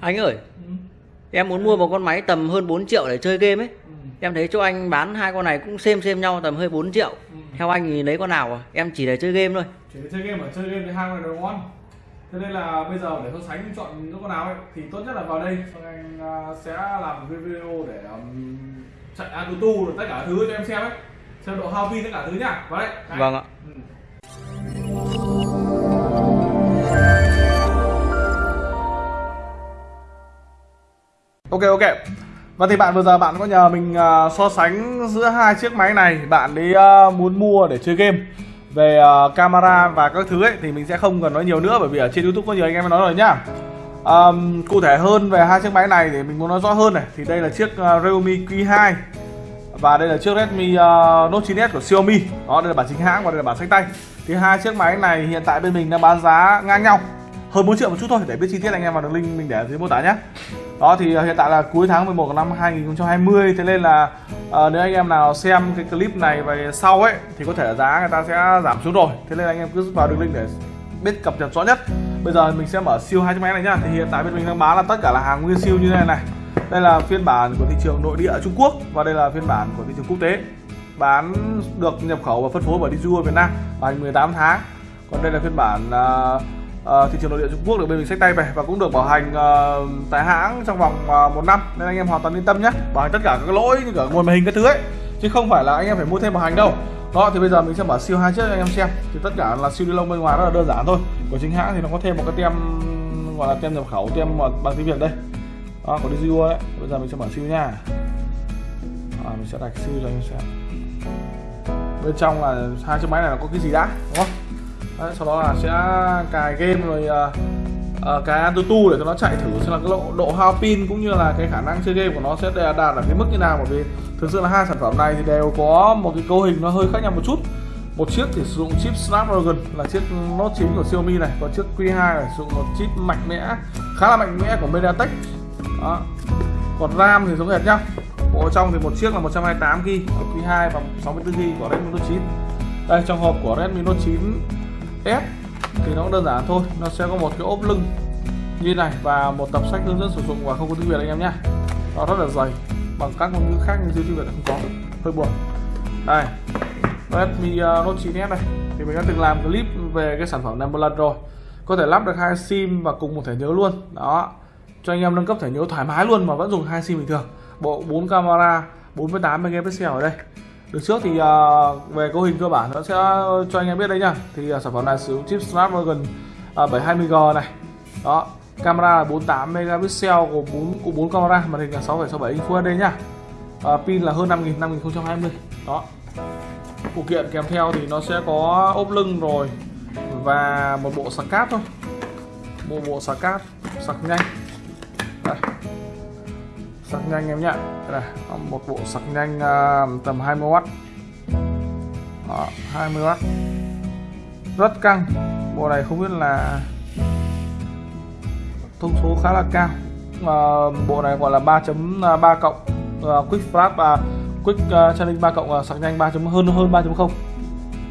Anh ơi, ừ. em muốn mua một con máy tầm hơn 4 triệu để chơi game ấy. Ừ. Em thấy chỗ anh bán hai con này cũng xem xem nhau tầm hơi 4 triệu. Ừ. Theo anh thì lấy con nào à? Em chỉ để chơi game thôi. chỉ để chơi game ở chơi game thì hai con này đều ngon thế nên là bây giờ để so sánh chọn những con nào ấy thì tốt nhất là vào đây xong anh à, sẽ làm video để um, chạy AutoTu rồi tất cả thứ cho em xem ấy xem độ hao pin tất cả thứ nhá vào đây. Vâng ạ. Ừ. Ok ok. Và thì bạn vừa giờ bạn có nhờ mình uh, so sánh giữa hai chiếc máy này, bạn đi uh, à, muốn mua để chơi game về uh, camera và các thứ ấy thì mình sẽ không cần nói nhiều nữa bởi vì ở trên YouTube có nhiều anh em nói rồi nhá. um, cụ thể hơn về hai chiếc máy này thì mình muốn nói rõ hơn này. Thì đây là chiếc uh, Realme Q2 và đây là chiếc Redmi uh, Note 9s của Xiaomi. Đó đây là bản chính hãng và đây là bản sách tay. Thì hai chiếc máy này hiện tại bên mình đang bán giá ngang nhau. Hơn 4 triệu một chút thôi để biết chi tiết anh em vào đường link mình để ở dưới mô tả nhé đó thì à, hiện tại là cuối tháng 11 năm 2020 thế nên là uh, nếu anh em nào xem cái clip này về sau ấy thì có thể là giá người ta sẽ giảm xuống rồi. Thế nên anh em cứ vào đường link để biết cập nhật rõ nhất. Bây giờ mình sẽ mở siêu hai chiếc máy này nhá. Thì hiện tại bên mình đang bán là tất cả là hàng nguyên siêu như thế này này. Đây là phiên bản của thị trường nội địa Trung Quốc và đây là phiên bản của thị trường quốc tế. Bán được nhập khẩu và phân phối bởi Diju Việt Nam bảo 18 tháng. Còn đây là phiên bản uh, uh, thị trường nội địa Trung Quốc được bên mình sách tay về và cũng được bảo hành uh, tại hãng trong vòng uh, một năm. Nên anh em hoàn toàn yên tâm nhé. Bảo hành tất cả các lỗi như cả nguồn màn hình các thứ ấy. Chứ không phải là anh em phải mua thêm bảo hành đâu. Đó thì bây giờ mình sẽ mở siêu hai chiếc cho anh em xem. Thì tất cả là siêu ni lông bên ngoài rất là đơn giản thôi. Của chính hãng thì nó có thêm một cái tem gọi là tem nhập khẩu tem bằng tiếng Việt đây. Đó của đi ấy. Bây giờ mình sẽ mở siêu nha. À, mình sẽ đặt siêu cho anh em xem. Bên trong là hai chiếc máy này là có cái gì đã đúng không? Đấy, sau đó là sẽ cài game rồi uh, uh, cài AnTuTu để cho nó chạy thử xem là cái độ, độ hao pin cũng như là cái khả năng chơi game của nó sẽ đạt ở cái mức như nào. Bởi vì thực sự là hai sản phẩm này thì đều có một cái cấu hình nó hơi khác nhau một chút. Một chiếc thì sử dụng chip Snapdragon là chiếc Note 9 của Xiaomi này còn chiếc Q2 là sử dụng một chip mạnh mẽ khá là mạnh mẽ của MediaTek. Đó. còn RAM thì giống hệt nhau bộ trong thì một chiếc là 128 GB ở Q2 và 64 GB của Redmi Note 9 đây trong hộp của Redmi Note 9 S thì nó cũng đơn giản thôi. Nó sẽ có một cái ốp lưng như này và một tập sách hướng dẫn sử dụng và không có tiếng Việt anh em nhé. Nó rất là dày, bằng các ngôn ngữ khác nhưng tiếng Việt không có. Hơi buồn. Đây. Redmi uh, Note 9s này. Thì mình đã từng làm clip về cái sản phẩm này một lần rồi. Có thể lắp được hai sim và cùng một thẻ nhớ luôn. Đó. Cho anh em nâng cấp thẻ nhớ thoải mái luôn mà vẫn dùng hai sim bình thường. Bộ 4 camera 48 megapixel ở đây được trước thì uh, về cấu hình cơ bản nó sẽ cho anh em biết đây nha. Thì uh, sản phẩm này sử dụng chip Snapdragon ờ, uh, 720G này. Đó camera là 48 megapixel của 4 của 4 camera màn hình là 6,67 inch Full HD nhá uh, pin là hơn 5000 5020 đó. Phụ kiện kèm theo thì nó sẽ có ốp lưng rồi và một bộ sạc cáp thôi. Một bộ sạc cáp sạc nhanh. Đây sạc nhanh em nhé, đây này, một bộ sạc nhanh uh, tầm 20W Đó, 20W rất căng. Bộ này không biết là thông số khá là cao. À, bộ này gọi là 3.3 à, cộng uh, quick flash và quick uh, charging 3 cộng uh, sạc nhanh 3 hơn hơn 3.0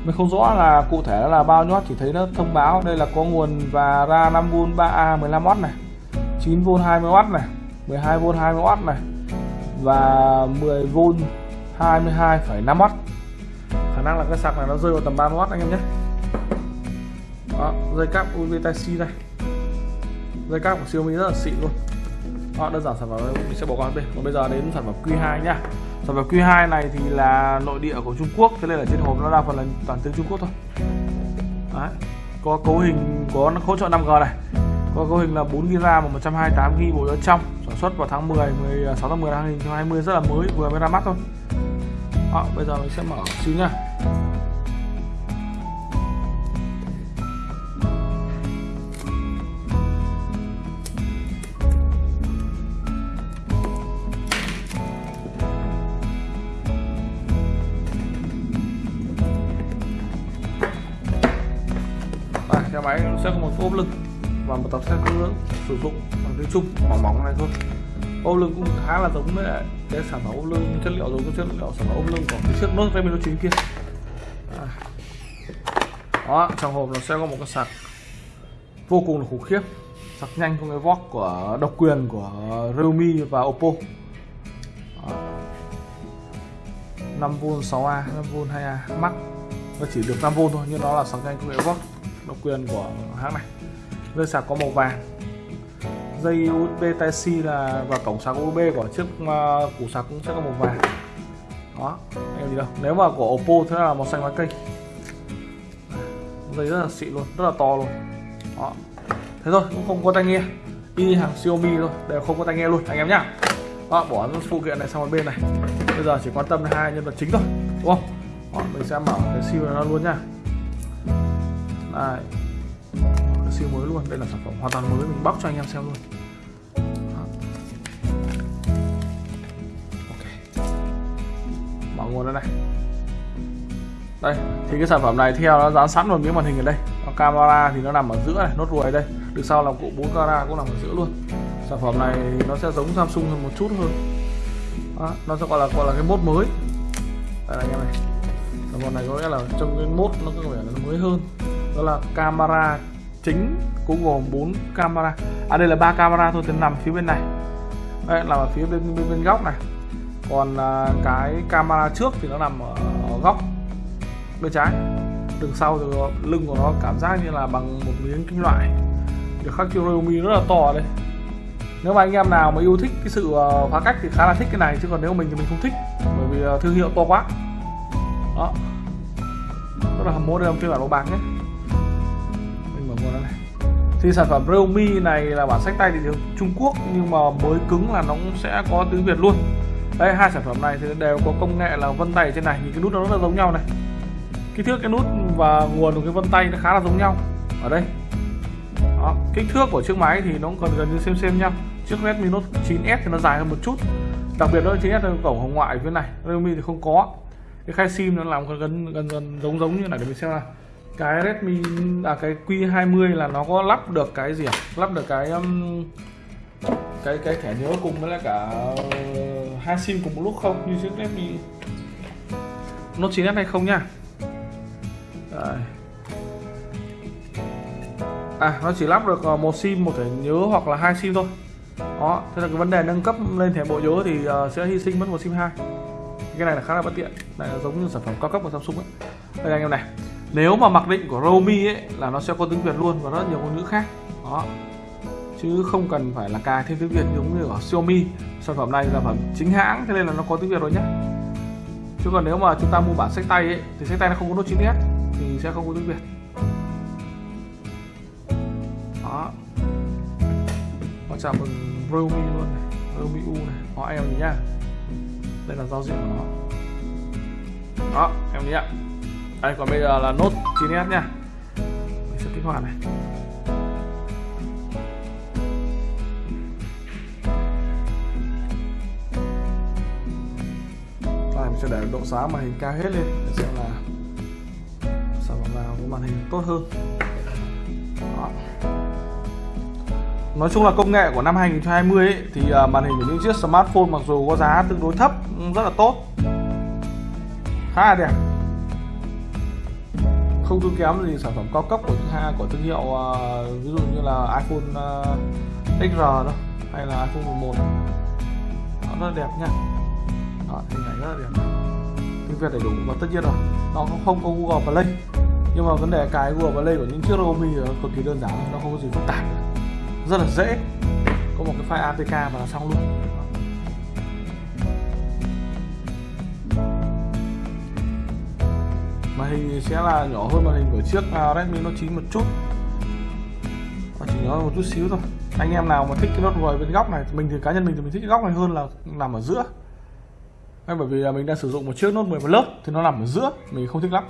mình không rõ là cụ thể là bao nhiêu chỉ thấy nó thông báo đây là có nguồn và ra 5V 3A 15W này 9V 20W này. 12V 20W này và 10V 22,5W khả năng là cái sạc này nó rơi vào tầm 30W anh em nhé. Đó, dây cáp USB Type-C này dây cáp của Xiaomi rất là xịn luôn. Đó, đơn giản sản phẩm mình sẽ bỏ qua bên còn bây giờ đến sản phẩm Q2 nhá. Sản phẩm Q2 này thì là nội địa của Trung Quốc thế nên là trên hộp nó đa phần là toàn tiếng Trung Quốc thôi. Đấy. có cấu hình có hỗ trợ 5G này có cấu hình là 4 GB và 128 GB bộ nhớ trong. Sản xuất vào tháng 10 16 à, tháng 10 năm 2020 rất là mới vừa mới ra mắt thôi. À, bây giờ mình sẽ mở xíu nha. Đây, xe máy sẽ có một ốp lưng sử dụng bằng tiếng chung mỏng mỏng này thôi. Ô lưng cũng khá là giống với cái sản phẩm ô lưng, chất liệu giống với chất liệu sản phẩm ô lưng của cái chiếc nốt Redmi Note 9 kia. À. đó, trong hộp nó sẽ có một cái sạc vô cùng là khủng khiếp. Sạc nhanh công nghệ VOOC của, độc quyền của Realme và Oppo. 5V 6A 5V 2A Max. Nó chỉ được 5V thôi, nhưng nó là sạc nhanh công nghệ VOOC độc quyền của hãng này. Dây sạc có màu vàng dây USB Type-C là và cổng sạc USB của chiếc uh, củ sạc cũng sẽ có màu vàng. Đó anh gì đâu. Nếu mà của Oppo thế là màu xanh lá cây. Dây rất là xịn luôn rất là to luôn. Đó. Thế thôi cũng không có tai nghe. Y hàng Xiaomi thôi đều không có tai nghe luôn anh em nhá. Đó, bỏ phụ kiện này sang một bên này. Bây giờ chỉ quan tâm hai nhân vật chính thôi đúng không? Đó, mình sẽ mở cái siêu này nó luôn nhá. Này siêu mới luôn. Đây là sản phẩm hoàn toàn mới mình bóc cho anh em xem luôn. Okay. ok. Mở nguồn đây. Này đây thì cái sản phẩm này theo nó dán sẵn vào miếng màn hình ở đây. Còn camera thì nó nằm ở giữa này nốt ruồi đây. Được sau là cụ bốn camera cũng nằm ở giữa luôn. Sản phẩm này nó sẽ giống Samsung hơn một chút hơn. Đó, nó sẽ gọi là gọi là cái mốt mới. Đây anh em này. Sản phẩm này có nghĩa là trong cái mốt nó có vẻ là nó mới hơn. Đó là camera chính cũng gồm 4 camera. À đây là ba camera thôi thì nằm phía bên này. Đây là ở phía bên bên, bên góc này. Còn à, cái camera trước thì nó nằm ở, ở góc bên trái. Đường sau thì lưng của nó cảm giác như là bằng một miếng kim loại. Được khắc chữ Realme rất là to đây. Nếu mà anh em nào mà yêu thích cái sự ờ, phá cách thì khá là thích cái này chứ còn nếu mình thì mình không thích bởi vì ờ, thương hiệu to quá. Đó. Rất là hầm mộ đây phiên bản màu bạc nhé của nó này thì sản phẩm Realme này là bản sách tay thì Trung Quốc, nhưng mà mới cứng là nó cũng sẽ có tiếng Việt luôn. Đây, hai sản phẩm này thì đều có công nghệ là vân tay trên này, nhìn cái nút nó rất là giống nhau này. Kích thước cái nút và nguồn của cái vân tay nó khá là giống nhau. Ở đây. Đó. kích thước của chiếc máy thì nó cũng còn gần như xem xem nhau. Chiếc Redmi Note 9s thì nó dài hơn một chút. Đặc biệt đó 9s là cổng hồng ngoại phía này, Realme thì không có. Cái khay sim nó làm gần gần gần giống giống như này, để mình xem nào cái Redmi à cái Q20 là nó có lắp được cái gì à? lắp được cái um, cái cái thẻ nhớ cùng với lại cả uh, hai sim cùng một lúc không? Như chiếc Redmi. Note 9s hay không nha. Đây. À nó chỉ lắp được ờ, một sim một thẻ nhớ hoặc là hai sim thôi. Đó thế là cái vấn đề nâng cấp lên thẻ bộ nhớ thì uh, sẽ hy sinh mất một sim hai. Cái này là khá là bất tiện. Này là giống như sản phẩm cao cấp của Samsung ấy. Đây anh em này nếu mà mặc định của Romi ấy là nó sẽ có tiếng Việt luôn và rất nhiều ngôn ngữ khác. Đó. Chứ không cần phải là cài thêm tiếng Việt giống như ở Xiaomi sản phẩm này là phẩm chính hãng thế nên là nó có tiếng Việt rồi nhé chứ còn nếu mà chúng ta mua bản sách tay ấy, thì sách tay nó không có nốt 9s thì sẽ không có tiếng Việt. Đó. Họ chào mừng Romi luôn này Romi U này họ em nhìn nhá. Đây là giao diện của nó. Đó em nhé đây còn bây giờ là nốt 9s nha. Mình sẽ kích hoạt này. Đây mình sẽ để độ sáng màn hình cao hết lên để xem là sản phẩm nào có màn hình tốt hơn. Đó. Nói chung là công nghệ của năm 2020 ấy, thì à, màn hình của những chiếc smartphone mặc dù có giá tương đối thấp rất là tốt. Khá là đẹp không thua kém gì sản phẩm cao cấp của thứ của thương hiệu uh, ví dụ như là iPhone à, uh, XR đó hay là iPhone 11 nó rất là đẹp nha. Đó, hình ảnh rất là đẹp. Tiếng Việt đầy đủ và tất nhiên rồi nó không có Google Play. Nhưng mà vấn đề cái Google Play của những chiếc Realme cực kỳ đơn giản nó không có gì phức tạp. Rất là dễ. Có một cái file APK và là xong luôn. Hình sẽ là nhỏ hơn màn hình của chiếc à, Redmi Note 9 một chút. Và chỉ nhỏ một chút xíu thôi. Anh em nào mà thích cái nốt ruồi bên góc này mình thì cá nhân mình thì mình thích cái góc này hơn là nằm ở giữa. Nên bởi vì là mình đang sử dụng một chiếc nốt 10 lớp thì nó nằm ở giữa mình không thích lắm.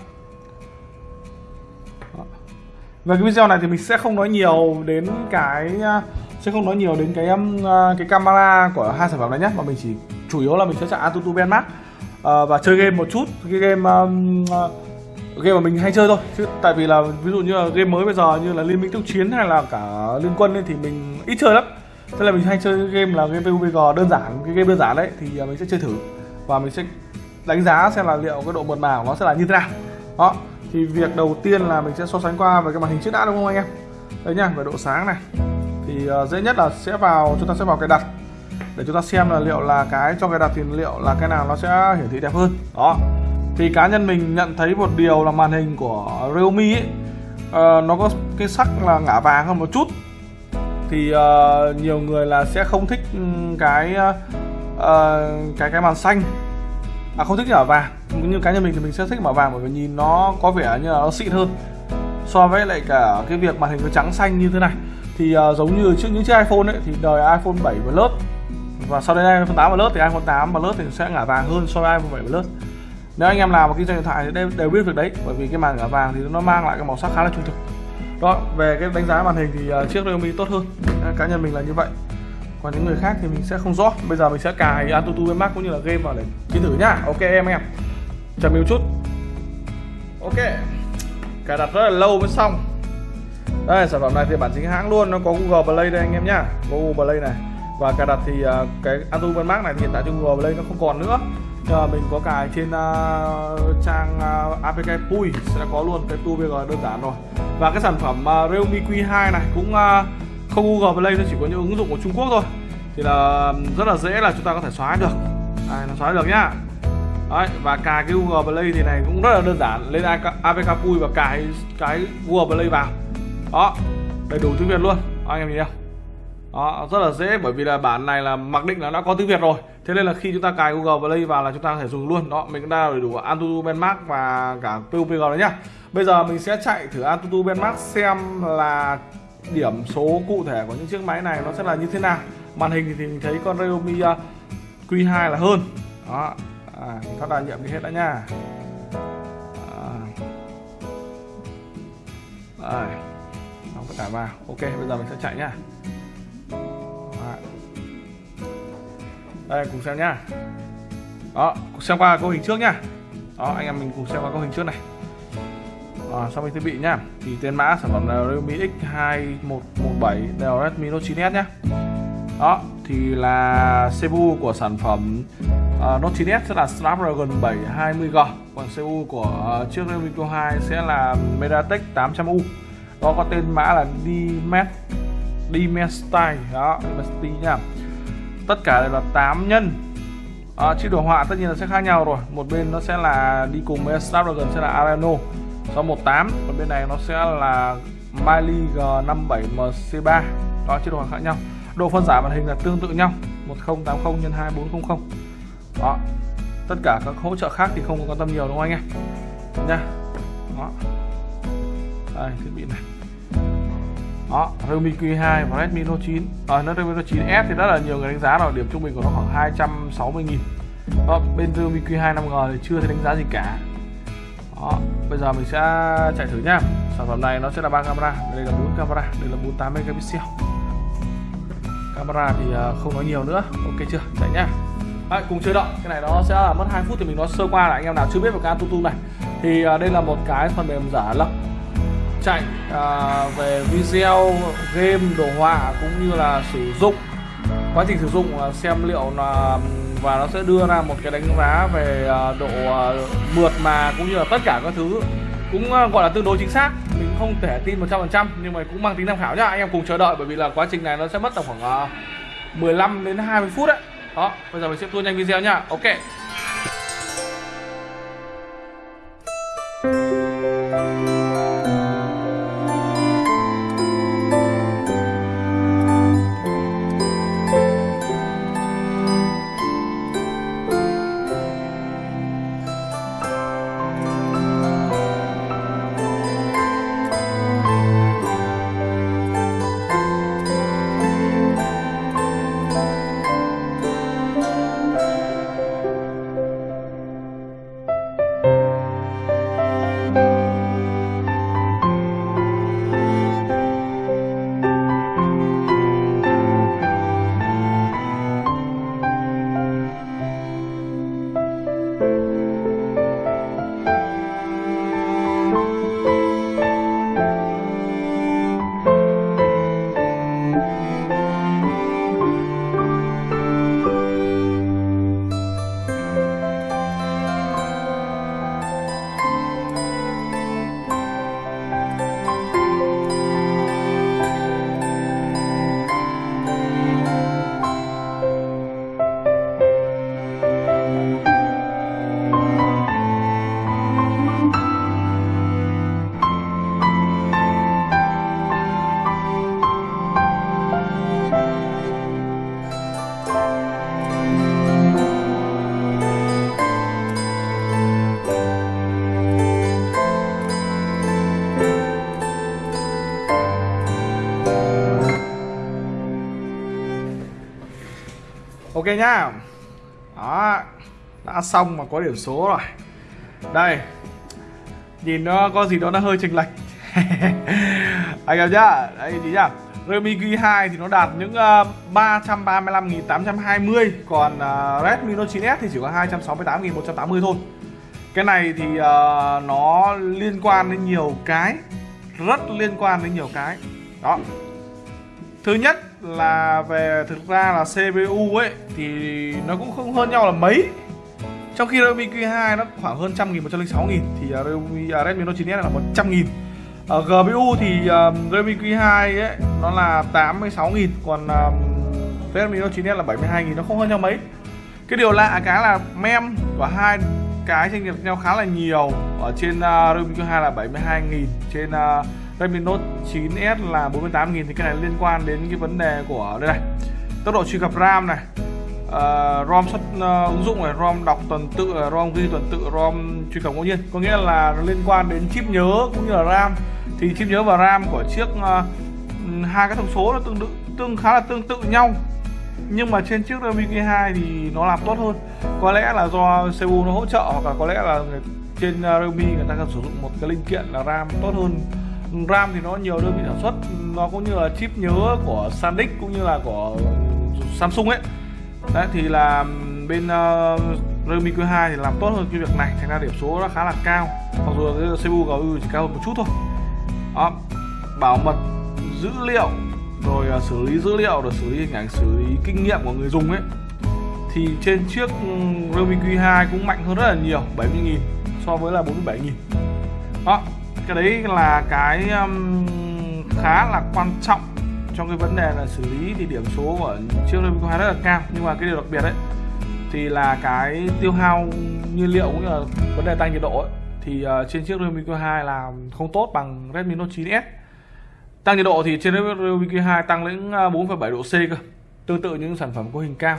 Về cái video này thì mình sẽ không nói nhiều đến cái à, sẽ không nói nhiều đến cái um, à, cái camera của hai sản phẩm này nhé mà mình chỉ chủ yếu là mình sẽ chạy Antutu Benmark uh, và chơi game một chút. Cái game um, game mà mình hay chơi thôi chứ tại vì là ví dụ như là game mới bây giờ như là liên minh tốc chiến hay là cả liên quân ấy, thì mình ít chơi lắm. Thế là mình hay chơi game là game PUBG đơn giản cái game đơn giản đấy thì à, mình sẽ chơi thử. Và mình sẽ đánh giá xem là liệu cái độ mượt mà của nó sẽ là như thế nào. Đó thì việc đầu tiên là mình sẽ so sánh qua về cái màn hình trước đã đúng không anh em? Đấy nhá về độ sáng này. Thì uh, dễ nhất là sẽ vào chúng ta sẽ vào cái đặt. Để chúng ta xem là liệu là cái cho cái đặt thì liệu là cái nào nó sẽ hiển thị đẹp hơn. Đó thì cá nhân mình nhận thấy một điều là màn hình của Realme ấy uh, nó có cái sắc là ngả vàng hơn một chút. Thì uh, nhiều người là sẽ không thích ừ, cái uh, cái cái màn xanh. À không thích ngả vàng. Như cá nhân mình thì mình sẽ thích màu vàng bởi vì nhìn nó có vẻ như là nó xịn hơn so với lại cả cái việc màn hình nó trắng xanh như thế này. Thì uh, giống như trước những chiếc iPhone ấy thì đời iPhone 7 Plus và sau đây iPhone 8 Plus thì iPhone 8 Plus thì sẽ ngả vàng hơn so với iPhone 7 Plus nếu anh em nào mà kinh doanh điện thoại thì đều, đều biết việc đấy bởi vì cái màn ngả vàng thì nó mang lại cái màu sắc khá là trung thực. Đó về cái đánh giá màn hình thì uh, chiếc Realme tốt hơn. Ờ, cá nhân mình là như vậy. Còn những người khác thì mình sẽ không rõ. Bây giờ mình sẽ cài Antutu Max cũng như là game vào để chiến thử nhá. Ok em em. Chờ mình một chút. Ok. Cài đặt rất là lâu mới xong. Đây sản phẩm này thì bản chính hãng luôn. Nó có Google Play đây anh em nhá. Google Play này. Và cài đặt thì uh, cái Antutu Max này thì hiện tại trên Google Play nó không còn nữa. Giờ mình có cài trên uh, trang ờ, uh, APK Pui sẽ có luôn cái tour VG đơn giản rồi. Và cái sản phẩm uh, Realme Q2 này cũng uh, không Google Play nó chỉ có những ứng dụng của Trung Quốc thôi. Thì là rất là dễ là chúng ta có thể xóa được. Đây, nó xóa được nhá. Đấy, và cài cái Google Play thì này cũng rất là đơn giản. Lên APK Pui và cài cái Google Play vào. Đó đầy đủ tiếng Việt luôn. Đó, anh em nhìn không? Đó rất là dễ bởi vì là bản này là mặc định là đã có tiếng Việt rồi thế nên là khi chúng ta cài Google Play vào là chúng ta có thể dùng luôn. Đó mình đã đầy đủ Antutu Benchmark và cả PUBG đấy nhá. Bây giờ mình sẽ chạy thử Antutu Benchmark xem là điểm số cụ thể của những chiếc máy này nó sẽ là như thế nào. Màn hình thì mình thấy con Realme ờ, Q2 là hơn. Đó à, thoát đa nhiệm đi hết đã nha à. Đây. đóng tất cả vào ok bây giờ mình sẽ chạy nhá. Đây cùng xem nhá. Đó xem qua câu hình trước nhá. Đó anh em mình cùng xem qua câu hình trước này. À, so với thiết bị nhá thì tên mã sản phẩm là Realme X2117 đều Redmi Note 9s nhá. Đó thì là CPU của sản phẩm uh, Note 9s sẽ là Snapdragon 720G còn CPU của uh, chiếc Realme Q2 sẽ là MediaTek 800U đó có tên mã là Dimet Dimensity đó Dimensity nhá tất cả đều là 8 nhân. À, chữ đồ họa tất nhiên là sẽ khác nhau rồi. Một bên nó sẽ là đi cùng với Snapdragon sẽ là Adreno 618 còn bên này nó sẽ là Mali G57MC3 đó chữ đồ họa khác nhau. Độ phân giải màn hình là tương tự nhau. 1080 x 2400 đó tất cả các hỗ trợ khác thì không có quan tâm nhiều đúng không anh em? Nha. Đó. Đây thiết bị này đó Realme Q2 và Redmi Note 9 ở à, Redmi Note 9S thì rất là nhiều người đánh giá rồi điểm trung bình của nó khoảng 260 nghìn. Đó, bên Realme Q2 5G thì chưa thấy đánh giá gì cả. Đó bây giờ mình sẽ chạy thử nhá. Sản phẩm này nó sẽ là ba camera đây là bốn camera đây là 48 megapixel. Camera thì à, không nói nhiều nữa. Ok chưa? Chạy nhá. À, cùng chơi đợi. Cái này nó sẽ là mất 2 phút thì mình nói sơ qua là anh em nào chưa biết về cái Antutu này. Thì à, đây là một cái phần mềm giả lập chạy à, về video game đồ họa cũng như là sử dụng. Quá trình sử dụng xem liệu là và nó sẽ đưa ra một cái đánh giá về à, độ à, mượt mà cũng như là tất cả các thứ. Cũng à, gọi là tương đối chính xác. Mình không thể tin 100% nhưng mà cũng mang tính tham khảo nhá. Anh em cùng chờ đợi bởi vì là quá trình này nó sẽ mất tầm khoảng 15 đến 20 phút đấy. Đó bây giờ mình sẽ tua nhanh video nhá. Ok. Ok nhá. Đó đã xong mà có điểm số rồi. Đây nhìn nó có gì đó nó hơi chênh lệch. Anh em nhá đấy chị nhá. Redmi Q2 thì nó đạt những ờ, uh, 335.820 còn uh, Redmi Note 9s thì chỉ có 268.180 thôi. Cái này thì uh, nó liên quan đến nhiều cái rất liên quan đến nhiều cái. Đó. Thứ nhất là về thực ra là CPU ấy thì nó cũng không hơn nhau là mấy. Trong khi Redmi Q2 nó khoảng hơn trăm nghìn, một trăm linh sáu nghìn thì à, Redmi, uh, à, Redmi Note 9s là một trăm nghìn. Ở GPU thì um, Redmi Q2 ấy nó là 86 nghìn còn um, Redmi Note 9s là 72 nghìn nó không hơn nhau mấy. Cái điều lạ cái là mem của hai cái tranh lệch nhau khá là nhiều. Ở trên uh, Redmi Q2 là 72 nghìn trên uh, Redmi Note 9s là 48.000 thì cái này liên quan đến cái vấn đề của đây này. Tốc độ truy cập RAM này. Uh, ROM xuất uh, ứng dụng này ROM đọc tuần tự ờ, ROM ghi tuần tự ROM truy cập ngẫu nhiên. Có nghĩa là nó liên quan đến chip nhớ cũng như là RAM. Thì chip nhớ và RAM của chiếc uh, hai cái thông số nó tương tự tương khá là tương tự nhau. Nhưng mà trên chiếc Redmi K2 thì nó làm tốt hơn. Có lẽ là do CPU nó hỗ trợ hoặc là có lẽ là trên Redmi người ta cần sử dụng một cái linh kiện là RAM tốt hơn RAM thì nó nhiều đơn vị sản xuất. Nó cũng như là chip nhớ của SanDisk cũng như là của Samsung ấy. Đấy thì là bên uh, Redmi Q2 thì làm tốt hơn cái việc này. Thành ra điểm số nó khá là cao. Mặc dù cái CPU GPU chỉ cao hơn một chút thôi. Đó. bảo mật dữ liệu rồi uh, xử lý dữ liệu rồi xử lý hình ảnh xử lý kinh nghiệm của người dùng ấy thì trên chiếc Redmi Q2 cũng mạnh hơn rất là nhiều 70.000 so với là 47.000 đó cái đấy là cái um, khá là quan trọng trong cái vấn đề là xử lý thì điểm số của chiếc Redmi Q2 rất là cao. Nhưng mà cái điều đặc biệt đấy thì là cái tiêu hao nhiên liệu cũng như là vấn đề tăng nhiệt độ ấy, thì uh, trên chiếc Realme Q2 là không tốt bằng Redmi Note 9s tăng nhiệt độ thì trên Realme Q2 tăng đến ờ, 4,7 độ C cơ tương tự những sản phẩm có hình cao.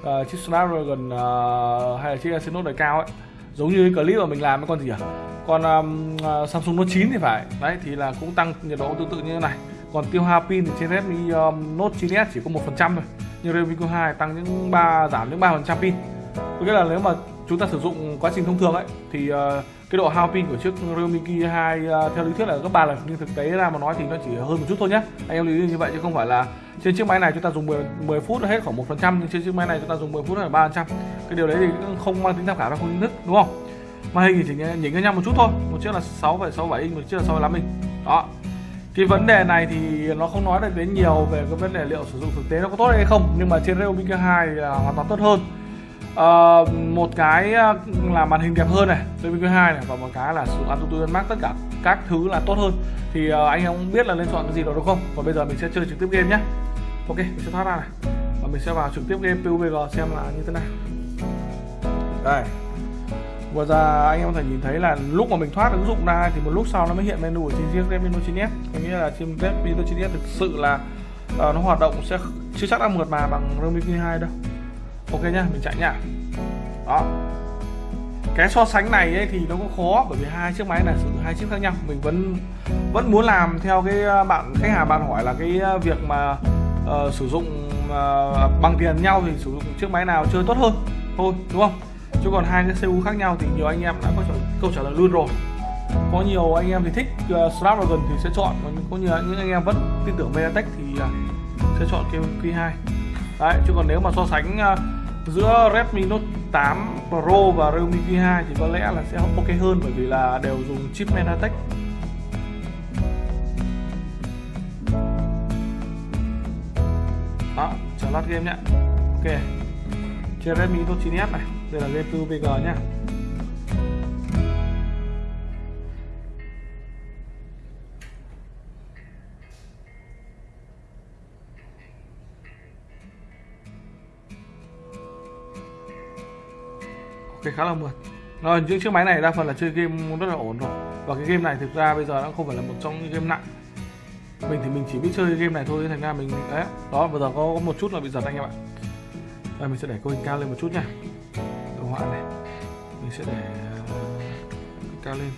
Uh, chiếc Snapdragon uh, hay là chiếc Exynos đời cao ấy giống như cái clip mà mình làm với con gì à còn um, uh, Samsung Note 9 thì phải. Đấy thì là cũng tăng nhiệt độ tương tự như thế này. Còn tiêu hao pin thì trên Redmi um, Note 9s chỉ có một phần trăm thôi. Nhưng Redmi Q2 tăng những ba giảm những ba phần trăm pin. Có nghĩa là nếu mà chúng ta sử dụng quá trình thông thường ấy thì uh, cái độ hao pin của chiếc realme Q2 uh, ờ, theo lý thuyết là gấp 3 lần. Nhưng thực tế ra mà nói thì nó chỉ hơn một chút thôi nhé anh em lưu ý như vậy chứ không phải là trên chiếc máy này chúng ta dùng 10, 10 phút hết khoảng một phần trăm. Nhưng trên chiếc máy này chúng ta dùng 10 phút là ba phần trăm. Cái điều đấy thì cũng không mang tính tham khảo ra không chính thức đúng không? Màn hình thì chỉ nhỉnh hơn nhau một chút thôi. Một chiếc là 6,67 inch một chiếc là 65 inch. Đó. Cái vấn đề này thì nó không nói được đến nhiều về cái vấn đề liệu sử dụng thực tế nó có tốt hay không nhưng mà trên Realme K2 là hoàn toàn tốt hơn. À, một cái ờ, là màn hình đẹp hơn này Realme K2 này và một cái là sử dụng AutoTune Max tất cả các thứ là tốt hơn. Thì uh, anh em biết là nên chọn cái gì đó đúng không? Còn bây giờ mình sẽ chơi trực tiếp game nhé. Ok mình sẽ thoát ra này. Và mình sẽ vào trực tiếp game PUBG xem là như thế nào. Đây. Vừa giờ anh em có thể nhìn thấy là lúc mà mình thoát ứng dụng ra thì một lúc sau nó mới hiện menu ở trên chiếc Redmi Note 9s Có nghĩa là trên Redmi Note 9s thực sự là uh, nó hoạt động sẽ chưa chắc đã mượt mà bằng Redmi Q2 đâu. Ok nhá, mình chạy nhá. Đó. Cái so sánh này ấy thì nó cũng khó bởi vì hai chiếc máy này sử dụng hai chiếc khác nhau. Mình vẫn vẫn muốn làm theo cái ờ, bạn khách hàng bạn hỏi là cái ờ, việc mà uh, sử dụng uh, bằng tiền nhau thì sử dụng chiếc máy nào chơi tốt hơn. Thôi đúng không? Chứ còn hai cái CPU khác nhau thì nhiều anh em đã có câu trả lời luôn rồi. Có nhiều anh em thì thích ờ, uh, Snapdragon thì sẽ chọn còn có nhiều những anh em vẫn tin tưởng Mediatek thì uh, sẽ chọn cái Q2 đấy chứ còn nếu mà so sánh uh, giữa Redmi Note 8 Pro và Realme Q2 thì có lẽ là sẽ ok hơn bởi vì là đều dùng chip Mediatek. Đó chờ lát game nhé ok. Trên Redmi Note 9s này đây là game PUBG nhá. Ok khá là mượt. Rồi những chiếc máy này đa phần là chơi game rất là ổn rồi Và cái game này thực ra bây giờ nó không phải là một trong những game nặng. Mình thì mình chỉ biết chơi game này thôi thành ra mình đấy Đó bây giờ có, một chút là bị giật anh em ạ. Đây mình sẽ để cấu hình cao lên một chút nha họa này. Mình sẽ để ờ, cao lên.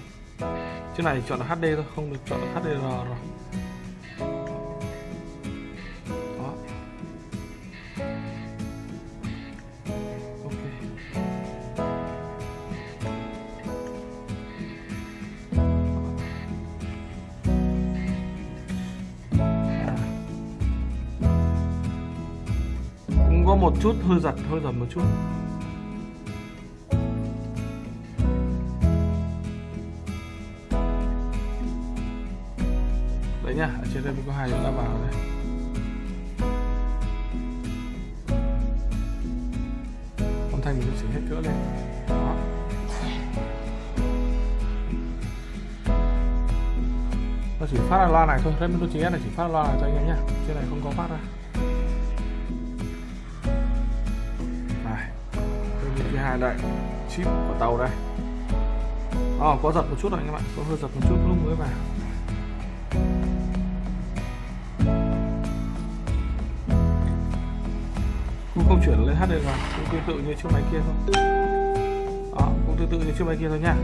Chiếc này chọn là HD thôi, không được chọn là HDR rồi. Đó. Ok. Cũng có một chút hơi giật hơi giật một chút. Đây, mình có hai chúng ta vào đây. Âm thanh mình chỉnh hết cỡ lên. Đó. nó chỉ phát ra loa này thôi. Đây mình chỉ là chỉ phát loa này cho anh em nhé trên này không có phát ra. Này, đây thứ hai đây chip của tàu đây. Oh có giật một chút rồi anh em ạ. Có hơi giật một chút lúc mới vào. Hát được mà. Cũng tương tự như chiếc máy kia thôi. Đó, cũng tương tự như chiếc máy kia thôi nha.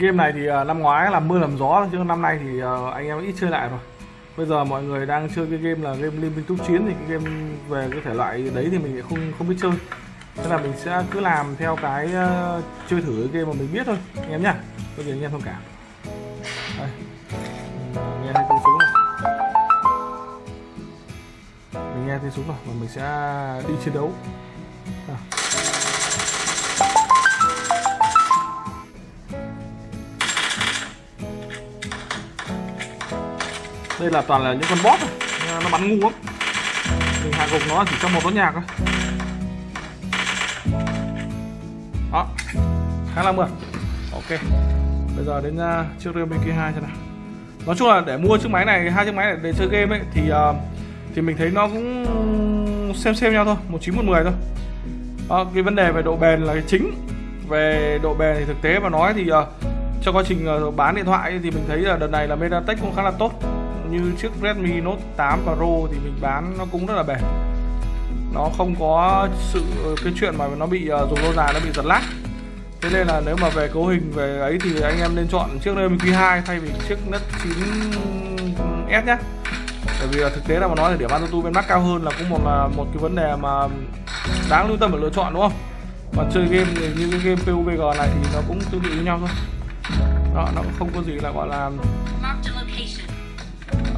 Cái game này thì à, năm ngoái là mưa làm gió, chứ năm nay thì à, anh em ít chơi lại rồi. Bây giờ mọi người đang chơi cái game là game liên minh túc chiến thì cái game về cái thể loại đấy thì mình không không biết chơi. Thế là mình sẽ cứ làm theo cái à, chơi thử cái game mà mình biết thôi, anh em nhá. Bây giờ anh em thông cảm. Đây. Mình nghe thấy tiếng súng này. Mình nghe tiếng súng rồi, và mình sẽ đi chiến đấu. Đây là toàn là những con bot thôi. Nó bắn ngu lắm. Mình hạ gục nó chỉ trong một nốt nhạc thôi. Đó. Khá là mượt. Ok. Bây giờ đến uh, chiếc Realme kia 2 cho nào. Nói chung là để mua chiếc máy này hai chiếc máy này để chơi game ấy thì uh, thì mình thấy nó cũng xem xem nhau thôi. Một chín một mười thôi. Đó, cái vấn đề về độ bền là cái chính. Về độ bền thì thực tế mà nói thì uh, trong quá trình uh, bán điện thoại thì mình thấy là đợt này là MediaTek cũng khá là tốt như chiếc Redmi Note 8 Pro thì mình bán nó cũng rất là bền. Nó không có sự, cái chuyện mà nó bị dùng lâu dài nó bị giật lag. Thế nên là nếu mà về cấu hình về ấy thì anh em nên chọn chiếc Redmi Q2 thay vì chiếc Note 9s nhé bởi vì thực tế là mà nói thì điểm AnTuTu bên Mac cao hơn là cũng một là một cái vấn đề mà đáng lưu tâm để lựa chọn, đúng không? Còn chơi game thì như cái game PUBG này thì nó cũng tương tự với nhau thôi. Đó, nó cũng không có gì là gọi là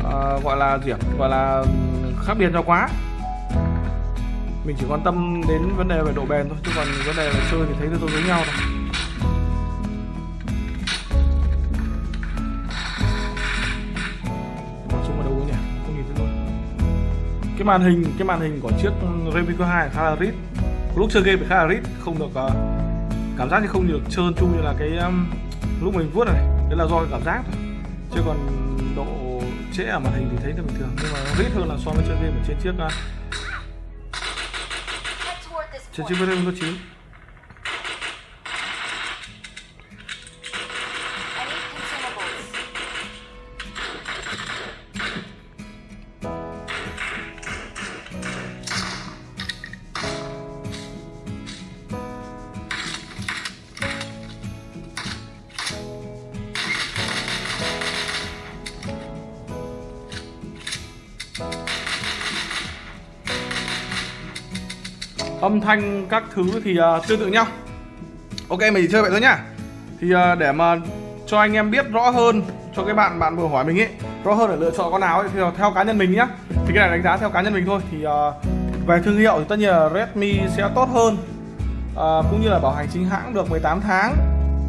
uh, gọi là gì gọi là khác biệt nhau quá. Mình chỉ quan tâm đến vấn đề về độ bền thôi chứ còn vấn đề về chơi thì thấy tôi giống nhau thôi. Ở đâu nhỉ? Không nhìn thấy luôn. Cái màn hình cái màn hình của chiếc Redmi 2 khá là rít. Lúc chơi game thì khá là rít không được uh, cảm giác như không được trơn tru như là cái um, lúc mình vuốt này. Đấy là do cái cảm giác thôi. Chứ còn độ trễ ở màn hình thì thấy là bình thường. Nhưng mà nó rít hơn là so với chơi game ở trên chiếc uh, trên chiếc Note 9 âm thanh các thứ thì uh, tương tự nhau. Ok mình chỉ chơi vậy thôi nhá. Thì uh, để mà cho anh em biết rõ hơn cho cái bạn bạn vừa hỏi mình ấy rõ hơn để lựa chọn con nào ấy thì theo cá nhân mình nhá. Thì cái này đánh giá theo cá nhân mình thôi. Thì uh, về thương hiệu thì tất nhiên là Redmi sẽ tốt hơn uh, cũng như là bảo hành chính hãng được 18 tháng.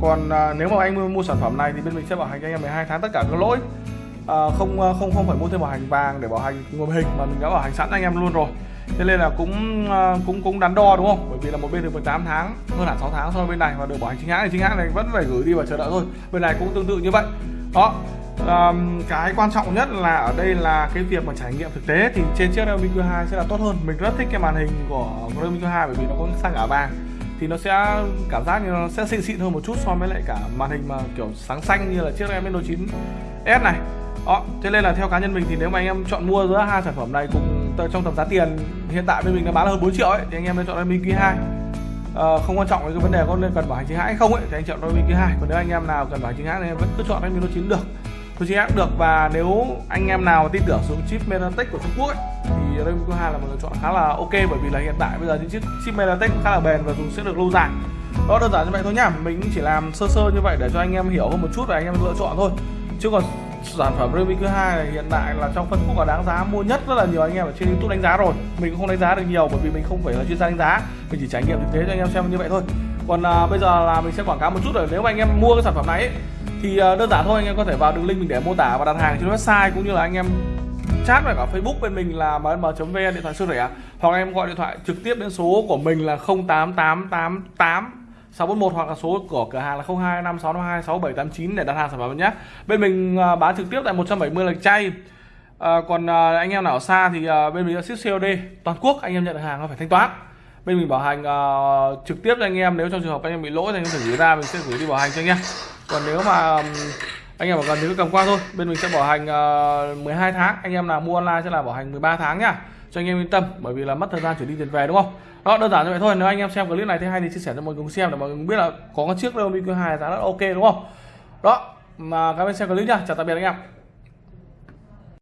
Còn uh, nếu mà anh mua, mua sản phẩm này thì bên mình sẽ bảo hành cho anh em 12 tháng tất cả các lỗi. Uh, không không không phải mua thêm bảo hành vàng để bảo hành nguồn hình mà mình đã bảo hành sẵn cho anh em luôn rồi thế nên là cũng ờ, cũng cũng đắn đo đúng không? Bởi vì là một bên được 18 tháng hơn hẳn 6 tháng so với bên này và được bảo hành chính hãng thì chính hãng này vẫn phải gửi đi và chờ đợi thôi. Bên này cũng tương tự như vậy. Đó um, cái quan trọng nhất là ở đây là cái việc mà trải nghiệm thực tế thì trên chiếc Realme Q2 sẽ là tốt hơn. Mình rất thích cái màn hình của Realme Q2 bởi vì nó có sang cả vàng thì nó sẽ cảm giác như nó sẽ xịn xịn hơn một chút so với lại cả màn hình mà kiểu sáng xanh như là chiếc Realme Note 9 S này. Đó thế nên là theo cá nhân mình thì nếu mà anh em chọn mua giữa hai sản phẩm này cùng trong tầm giá tiền hiện tại bên mình đã bán là hơn 4 triệu ấy thì anh em nên chọn Redmi Q2 Ờ, không quan trọng cái vấn đề có nên cần bảo hành chính hãng hay không ấy thì anh chọn Redmi Q2 còn nếu anh em nào cần bảo hành chính hãng thì em vẫn cứ chọn Redmi Note 9 được. Note 9 hãng được và nếu anh em nào tin tưởng sử dụng chip MediaTek của Trung Quốc ấy, thì Redmi Q2 là một lựa chọn khá là ok bởi vì là hiện tại bây giờ những chiếc chip MediaTek cũng khá là bền và dùng sẽ được lâu dài. Đó đơn giản như vậy thôi nhá. Mình chỉ làm sơ sơ như vậy để cho anh em hiểu hơn một chút và anh em lựa chọn thôi. Chứ còn sản phẩm Redmi Q2 này hiện tại là trong phân khúc là đáng giá mua nhất rất là nhiều anh em ở trên YouTube đánh giá rồi. Mình cũng không đánh giá được nhiều bởi vì mình không phải là chuyên gia đánh giá. Mình chỉ trải nghiệm thực tế cho anh em xem như vậy thôi. Còn à, bây giờ là mình sẽ quảng cáo một chút rồi. Nếu mà anh em mua cái sản phẩm này ấy, thì à, đơn giản thôi anh em có thể vào đường link mình để mô tả và đặt hàng trên website cũng như là anh em chat với cả Facebook bên mình là mm.vn điện thoại siêu rẻ. Hoặc em gọi điện thoại trực tiếp đến số của mình là 08888 641 hoặc là số của cửa hàng là 025652 6789 để đặt hàng sản phẩm nhé. Bên mình à, bán trực tiếp tại 170 lạch chay. À, còn à, anh em nào ở xa thì à, bên mình sẽ ship COD toàn quốc anh em nhận được hàng là phải thanh toán. Bên mình bảo hành à, trực tiếp cho anh em nếu trong trường hợp anh em bị lỗi thì anh em phải gửi ra mình sẽ gửi đi bảo hành cho anh em. Còn nếu mà anh em bảo cần thì cứ cầm qua thôi. Bên mình sẽ bảo hành à, 12 tháng. Anh em nào mua online sẽ là bảo hành 13 tháng nhá. Cho anh em yên tâm bởi vì là mất thời gian chuyển đi tiền về đúng không? Đó đơn giản như vậy thôi. Nếu anh em xem clip này thấy hay thì chia sẻ cho mọi người cùng xem để mọi người biết là có cái chiếc Realme Q2 giá rất ok, đúng không? Đó, mà các bạn xem clip nha chào tạm biệt anh em.